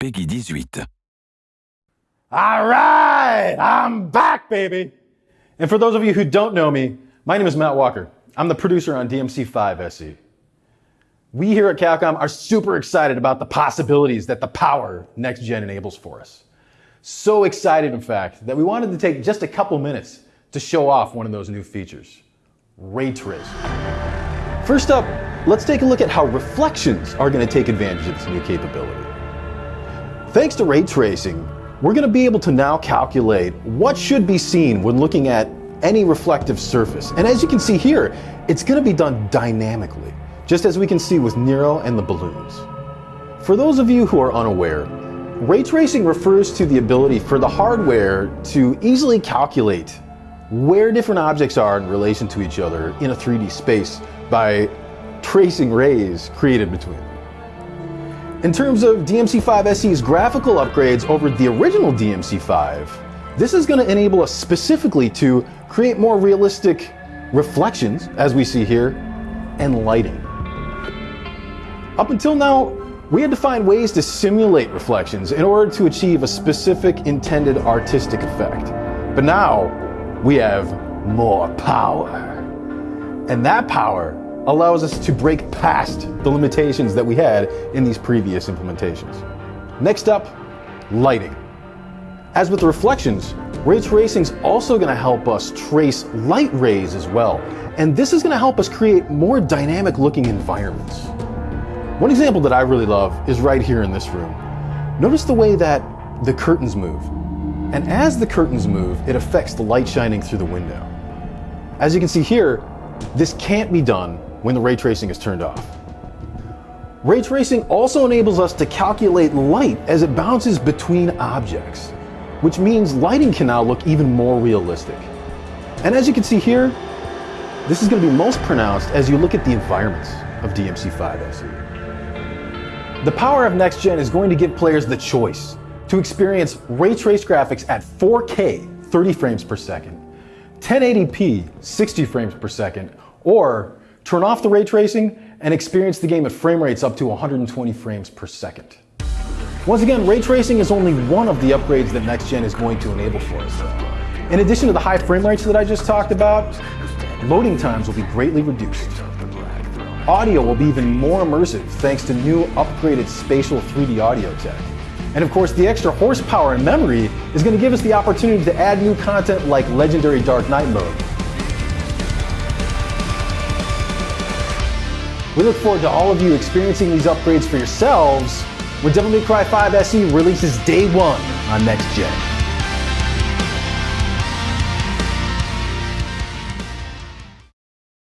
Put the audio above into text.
PEGI 18. All right, I'm back, baby. And for those of you who don't know me, my name is Matt Walker. I'm the producer on DMC5 SE. We here at Capcom are super excited about the possibilities that the power next gen enables for us. So excited, in fact, that we wanted to take just a couple minutes to show off one of those new features ray tracing. First up, let's take a look at how reflections are going to take advantage of this new capability. Thanks to ray tracing, we're going to be able to now calculate what should be seen when looking at any reflective surface. And as you can see here, it's going to be done dynamically, just as we can see with Nero and the balloons. For those of you who are unaware, ray tracing refers to the ability for the hardware to easily calculate where different objects are in relation to each other in a 3D space by tracing rays created between them. In terms of DMC5 SE's graphical upgrades over the original DMC5, this is going to enable us specifically to create more realistic reflections, as we see here, and lighting. Up until now, we had to find ways to simulate reflections in order to achieve a specific intended artistic effect. But now, we have more power. And that power allows us to break past the limitations that we had in these previous implementations. Next up, lighting. As with the reflections, ray tracing is also going to help us trace light rays as well. And this is going to help us create more dynamic looking environments. One example that I really love is right here in this room. Notice the way that the curtains move. And as the curtains move, it affects the light shining through the window. As you can see here, this can't be done when the ray tracing is turned off. Ray tracing also enables us to calculate light as it bounces between objects, which means lighting can now look even more realistic. And as you can see here, this is going to be most pronounced as you look at the environments of DMC5 SE. The power of Next Gen is going to give players the choice to experience ray trace graphics at 4K 30 frames per second, 1080p 60 frames per second, or turn off the ray tracing and experience the game at frame rates up to 120 frames per second. Once again, ray tracing is only one of the upgrades that Next Gen is going to enable for us. In addition to the high frame rates that I just talked about, loading times will be greatly reduced. Audio will be even more immersive thanks to new upgraded spatial 3D audio tech. And of course, the extra horsepower and memory is going to give us the opportunity to add new content like Legendary Dark Knight mode, We look forward to all of you experiencing these upgrades for yourselves when Devil May Cry 5 SE releases day one on Next Gen.